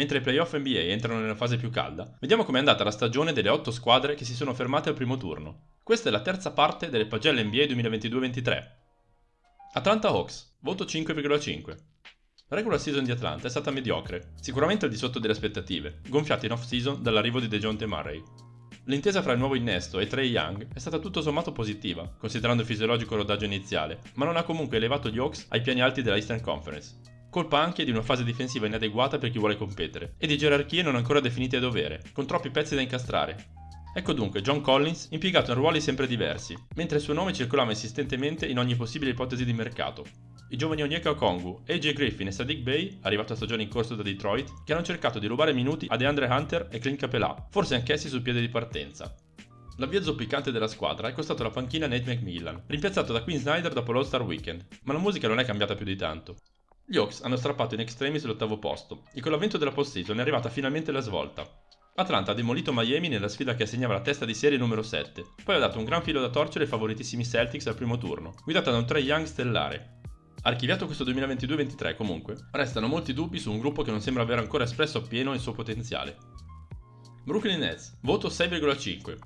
Mentre i playoff NBA entrano nella fase più calda, vediamo com'è andata la stagione delle 8 squadre che si sono fermate al primo turno. Questa è la terza parte delle pagelle NBA 2022-23. Atlanta Hawks, voto 5,5. La regular season di Atlanta è stata mediocre, sicuramente al di sotto delle aspettative, gonfiate in off-season dall'arrivo di DeJounte Murray. L'intesa fra il nuovo innesto e Trey Young è stata tutto sommato positiva, considerando il fisiologico rodaggio iniziale, ma non ha comunque elevato gli Hawks ai piani alti della Eastern Conference. Colpa anche di una fase difensiva inadeguata per chi vuole competere, e di gerarchie non ancora definite a dovere, con troppi pezzi da incastrare. Ecco dunque John Collins impiegato in ruoli sempre diversi, mentre il suo nome circolava insistentemente in ogni possibile ipotesi di mercato, i giovani Onyeka Okongu, AJ Griffin e Sadiq Bey, arrivato a stagione in corso da Detroit, che hanno cercato di rubare minuti a DeAndre Hunter e Clint Capella, forse anch'essi sul piede di partenza. L'avvio zoppicante della squadra è costato la panchina Nate McMillan, rimpiazzato da Quinn Snyder dopo l'All-Star Weekend, ma la musica non è cambiata più di tanto. Gli Hawks hanno strappato in extremis l'ottavo posto, e con l'avvento della postseason è arrivata finalmente la svolta. Atlanta ha demolito Miami nella sfida che assegnava la testa di serie numero 7, poi ha dato un gran filo da torcere ai favoritissimi Celtics al primo turno, guidata da un Trey Young stellare, Archiviato questo 2022-23 comunque, restano molti dubbi su un gruppo che non sembra aver ancora espresso appieno il suo potenziale. Brooklyn Nets, voto 6,5.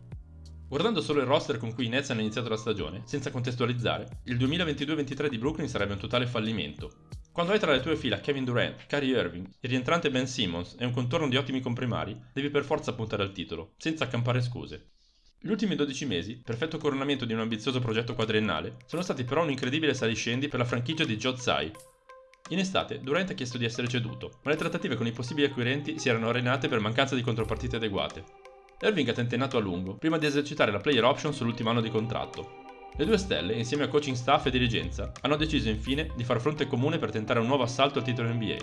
Guardando solo il roster con cui i Nets hanno iniziato la stagione, senza contestualizzare, il 2022-23 di Brooklyn sarebbe un totale fallimento. Quando hai tra le tue fila Kevin Durant, Kyrie Irving, il rientrante Ben Simmons e un contorno di ottimi comprimari, devi per forza puntare al titolo, senza accampare scuse. Gli ultimi 12 mesi, perfetto coronamento di un ambizioso progetto quadriennale, sono stati però un incredibile saliscendi per la franchigia di Joe Tsai. In estate, Durant ha chiesto di essere ceduto, ma le trattative con i possibili acquirenti si erano arenate per mancanza di contropartite adeguate. Irving ha tentennato a lungo, prima di esercitare la player option sull'ultimo anno di contratto. Le due stelle, insieme a coaching staff e dirigenza, hanno deciso infine di far fronte comune per tentare un nuovo assalto al titolo NBA.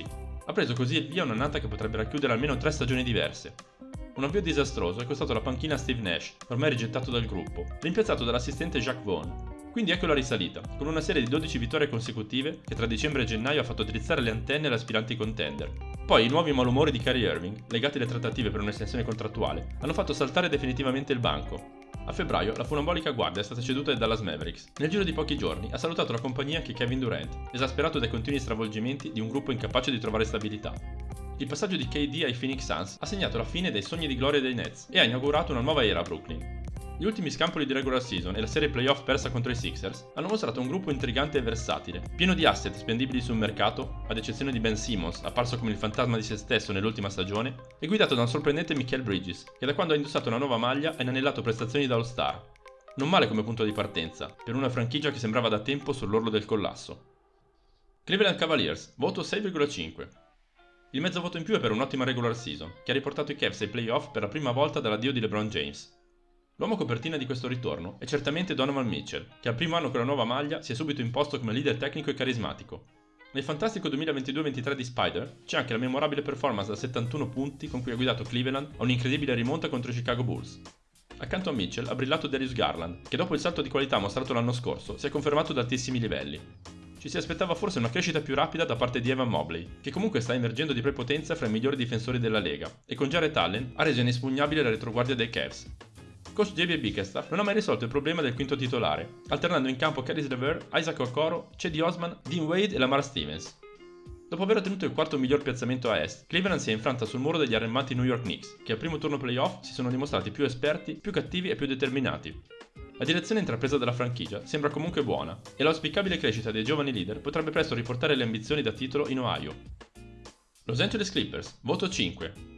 Ha preso così il via un'annata che potrebbe racchiudere almeno tre stagioni diverse, un avvio disastroso è costato la panchina a Steve Nash, ormai rigettato dal gruppo, rimpiazzato dall'assistente Jacques Vaughn. Quindi ecco la risalita, con una serie di 12 vittorie consecutive che tra dicembre e gennaio ha fatto drizzare le antenne alle aspiranti contender. Poi i nuovi malumori di Kyrie Irving, legati alle trattative per un'estensione contrattuale, hanno fatto saltare definitivamente il banco. A febbraio la funambolica guardia è stata ceduta ai Dallas Mavericks. Nel giro di pochi giorni ha salutato la compagnia anche Kevin Durant, esasperato dai continui stravolgimenti di un gruppo incapace di trovare stabilità. Il passaggio di KD ai Phoenix Suns ha segnato la fine dei sogni di gloria dei Nets e ha inaugurato una nuova era a Brooklyn. Gli ultimi scampoli di regular season e la serie playoff persa contro i Sixers hanno mostrato un gruppo intrigante e versatile, pieno di asset spendibili sul mercato, ad eccezione di Ben Simmons, apparso come il fantasma di se stesso nell'ultima stagione, e guidato da un sorprendente Michael Bridges, che da quando ha indossato una nuova maglia ha inanellato prestazioni da All-Star. Non male come punto di partenza, per una franchigia che sembrava da tempo sull'orlo del collasso. Cleveland Cavaliers, voto 6,5. Il mezzo voto in più è per un'ottima regular season, che ha riportato i Cavs ai playoff per la prima volta dall'addio di LeBron James. L'uomo copertina di questo ritorno è certamente Donovan Mitchell, che al primo anno con la nuova maglia si è subito imposto come leader tecnico e carismatico. Nel fantastico 2022-23 di Spider c'è anche la memorabile performance da 71 punti con cui ha guidato Cleveland a un'incredibile rimonta contro i Chicago Bulls. Accanto a Mitchell ha brillato Darius Garland, che dopo il salto di qualità mostrato l'anno scorso si è confermato ad altissimi livelli ci si aspettava forse una crescita più rapida da parte di Evan Mobley, che comunque sta emergendo di prepotenza fra i migliori difensori della Lega, e con Jared Allen ha reso inespugnabile la retroguardia dei Cavs. Coach JB Bickerstaff non ha mai risolto il problema del quinto titolare, alternando in campo Caris LeVer, Isaac Okoro, Cedi Osman, Dean Wade e Lamar Stevens. Dopo aver ottenuto il quarto miglior piazzamento a est, Cleveland si è infranta sul muro degli arrembanti New York Knicks, che al primo turno playoff si sono dimostrati più esperti, più cattivi e più determinati, la direzione intrapresa dalla franchigia sembra comunque buona e l'auspicabile crescita dei giovani leader potrebbe presto riportare le ambizioni da titolo in Ohio. Los Angeles Clippers, voto 5.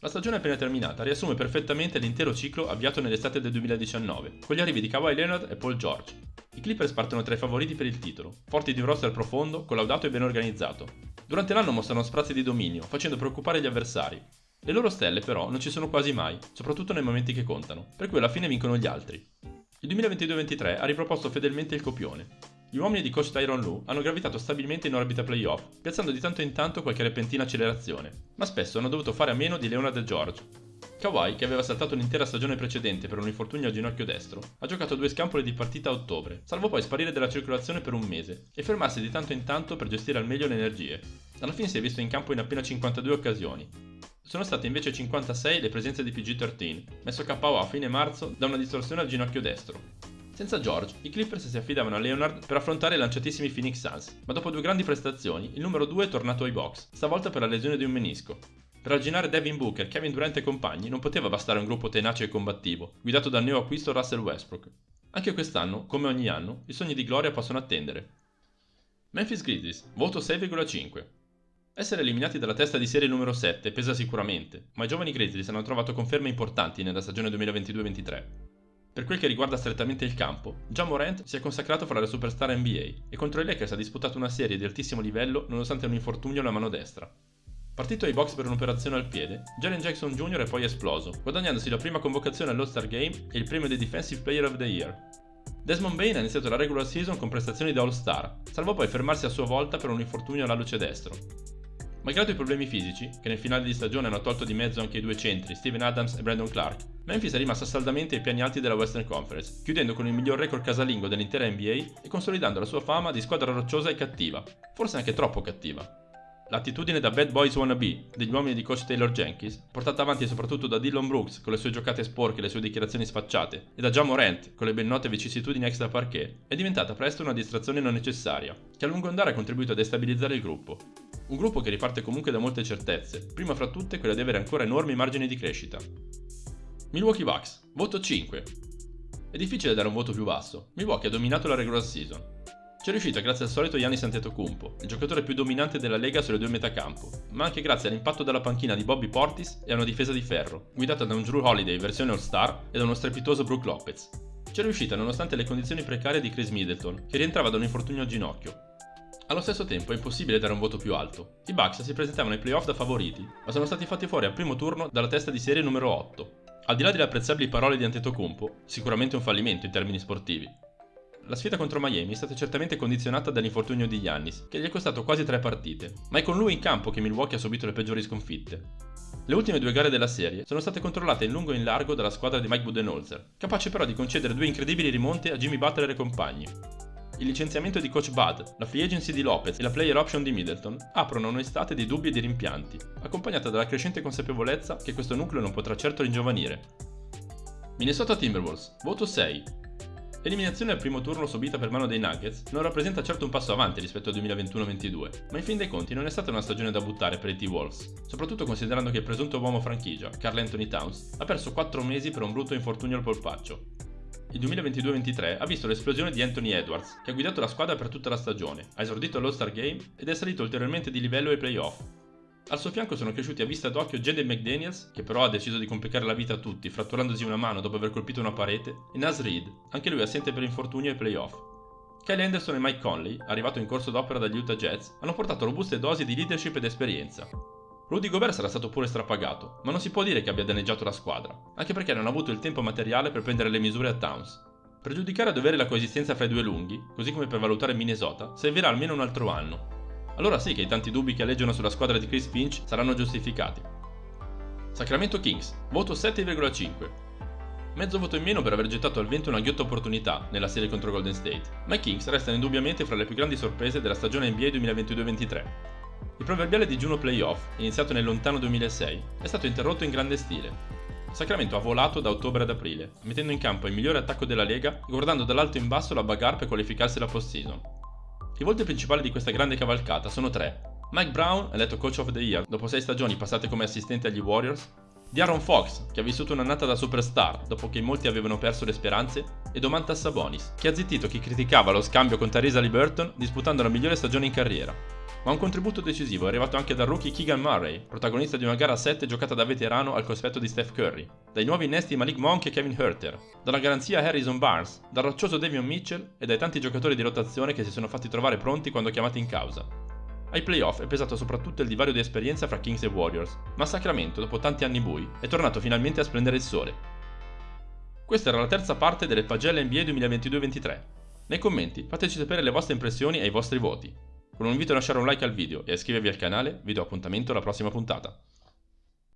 La stagione appena terminata riassume perfettamente l'intero ciclo avviato nell'estate del 2019, con gli arrivi di Kawhi Leonard e Paul George. I Clippers partono tra i favoriti per il titolo, forti di un roster profondo, collaudato e ben organizzato. Durante l'anno mostrano sprazzi di dominio, facendo preoccupare gli avversari. Le loro stelle però non ci sono quasi mai, soprattutto nei momenti che contano, per cui alla fine vincono gli altri. Il 2022-23 ha riproposto fedelmente il copione. Gli uomini di coach Tyron Lu hanno gravitato stabilmente in orbita playoff, piazzando di tanto in tanto qualche repentina accelerazione, ma spesso hanno dovuto fare a meno di Leonard George. Kawhi, che aveva saltato l'intera stagione precedente per un infortunio al ginocchio destro, ha giocato due scampoli di partita a ottobre, salvo poi sparire dalla circolazione per un mese e fermarsi di tanto in tanto per gestire al meglio le energie. Alla fine si è visto in campo in appena 52 occasioni, sono state invece 56 le presenze di PG-13, messo KO a fine marzo da una distorsione al ginocchio destro. Senza George, i Clippers si affidavano a Leonard per affrontare i lanciatissimi Phoenix Suns, ma dopo due grandi prestazioni, il numero 2 è tornato ai box, stavolta per la lesione di un menisco. Per arginare Devin Booker, Kevin Durant e compagni non poteva bastare un gruppo tenace e combattivo, guidato dal neo acquisto Russell Westbrook. Anche quest'anno, come ogni anno, i sogni di gloria possono attendere. Memphis Grizzlies, voto 6,5. Essere eliminati dalla testa di serie numero 7 pesa sicuramente, ma i giovani Grizzlies hanno trovato conferme importanti nella stagione 2022-23. Per quel che riguarda strettamente il campo, John Morant si è consacrato fra le superstar NBA e contro i Lakers ha disputato una serie di altissimo livello nonostante un infortunio alla mano destra. Partito ai box per un'operazione al piede, Jalen Jackson Jr. è poi esploso, guadagnandosi la prima convocazione all'All-Star Game e il premio dei Defensive Player of the Year. Desmond Bain ha iniziato la regular season con prestazioni da All-Star, salvo poi fermarsi a sua volta per un infortunio alla luce destro. Malgrado i problemi fisici, che nel finale di stagione hanno tolto di mezzo anche i due centri, Steven Adams e Brandon Clark, Memphis è rimasta saldamente ai piani alti della Western Conference, chiudendo con il miglior record casalingo dell'intera NBA e consolidando la sua fama di squadra rocciosa e cattiva, forse anche troppo cattiva. L'attitudine da bad boys wannabe degli uomini di coach Taylor Jenkins, portata avanti soprattutto da Dylan Brooks con le sue giocate sporche e le sue dichiarazioni sfacciate, e da John Morant con le ben note vicissitudini extra parquet, è diventata presto una distrazione non necessaria, che a lungo andare ha contribuito a destabilizzare il gruppo. Un gruppo che riparte comunque da molte certezze, prima fra tutte quella di avere ancora enormi margini di crescita. Milwaukee Bucks, voto 5. È difficile dare un voto più basso. Milwaukee ha dominato la regular season, ci è riuscito grazie al solito Giannis Antetokounmpo, il giocatore più dominante della Lega sulle due metacampo, ma anche grazie all'impatto della panchina di Bobby Portis e a una difesa di ferro, guidata da un Drew Holiday versione All-Star e da uno strepitoso Brook Lopez. Ci è riuscita nonostante le condizioni precarie di Chris Middleton, che rientrava da un infortunio al ginocchio. Allo stesso tempo è impossibile dare un voto più alto. I Bucks si presentavano ai playoff da favoriti, ma sono stati fatti fuori al primo turno dalla testa di serie numero 8. Al di là delle apprezzabili parole di Antetokounmpo, sicuramente un fallimento in termini sportivi, la sfida contro Miami è stata certamente condizionata dall'infortunio di Giannis, che gli è costato quasi tre partite, ma è con lui in campo che Milwaukee ha subito le peggiori sconfitte. Le ultime due gare della serie sono state controllate in lungo e in largo dalla squadra di Mike Budenholzer, capace però di concedere due incredibili rimonte a Jimmy Butler e compagni. Il licenziamento di coach Bud, la free agency di Lopez e la player option di Middleton aprono un'estate di dubbi e di rimpianti, accompagnata dalla crescente consapevolezza che questo nucleo non potrà certo ringiovanire. Minnesota Timberwolves, voto 6, L'eliminazione al primo turno subita per mano dei Nuggets non rappresenta certo un passo avanti rispetto al 2021-22, ma in fin dei conti non è stata una stagione da buttare per i T-Wolves, soprattutto considerando che il presunto uomo franchigia, Carl Anthony Towns, ha perso 4 mesi per un brutto infortunio al polpaccio. Il 2022-23 ha visto l'esplosione di Anthony Edwards, che ha guidato la squadra per tutta la stagione, ha esordito all'All-Star Game ed è salito ulteriormente di livello ai playoff, al suo fianco sono cresciuti a vista d'occhio Jaden McDaniels, che però ha deciso di complicare la vita a tutti, fratturandosi una mano dopo aver colpito una parete, e Nas Reed, anche lui assente per infortunio ai playoff. Kyle Anderson e Mike Conley, arrivato in corso d'opera dagli Utah Jets, hanno portato robuste dosi di leadership ed esperienza. Rudy Gobert sarà stato pure strapagato, ma non si può dire che abbia danneggiato la squadra, anche perché non ha avuto il tempo materiale per prendere le misure a Towns. Per giudicare a dovere la coesistenza fra i due lunghi, così come per valutare Minnesota, servirà almeno un altro anno, allora sì che i tanti dubbi che alleggiano sulla squadra di Chris Finch saranno giustificati. Sacramento Kings, voto 7,5. Mezzo voto in meno per aver gettato al vento una ghiotta opportunità nella serie contro Golden State, ma i Kings restano indubbiamente fra le più grandi sorprese della stagione NBA 2022-23. Il proverbiale digiuno playoff, iniziato nel lontano 2006, è stato interrotto in grande stile. Sacramento ha volato da ottobre ad aprile, mettendo in campo il migliore attacco della Lega e guardando dall'alto in basso la bagarre per qualificarsi alla post-season. I volti principali di questa grande cavalcata sono tre. Mike Brown, eletto Coach of the Year dopo sei stagioni passate come assistente agli Warriors, di Aaron Fox, che ha vissuto un'annata da superstar dopo che molti avevano perso le speranze, e Domantas Sabonis, che ha zittito chi criticava lo scambio con Theresa Liberton disputando la migliore stagione in carriera. Ma un contributo decisivo è arrivato anche dal rookie Keegan Murray, protagonista di una gara a 7 giocata da veterano al cospetto di Steph Curry, dai nuovi innesti Malik Monk e Kevin Herter, dalla garanzia Harrison Barnes, dal roccioso Davion Mitchell e dai tanti giocatori di rotazione che si sono fatti trovare pronti quando chiamati in causa. Ai playoff è pesato soprattutto il divario di esperienza fra Kings e Warriors, ma Sacramento, dopo tanti anni bui, è tornato finalmente a splendere il sole. Questa era la terza parte delle pagelle NBA 2022-23. Nei commenti fateci sapere le vostre impressioni e i vostri voti. Con un invito a lasciare un like al video e a iscrivervi al canale, vi do appuntamento alla prossima puntata.